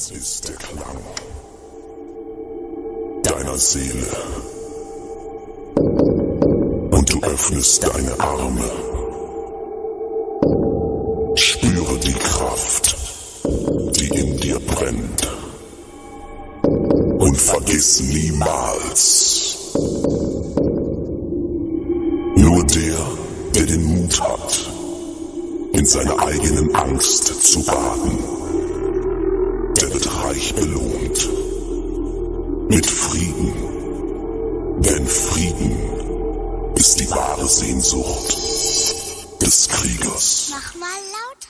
Dies ist der Klang deiner Seele. Und du öffnest deine Arme. Spüre die Kraft, die in dir brennt. Und vergiss niemals, nur der, der den Mut hat, in seiner eigenen Angst zu baden, reich belohnt. Mit Frieden. Denn Frieden ist die wahre Sehnsucht des Kriegers. Mach mal laut.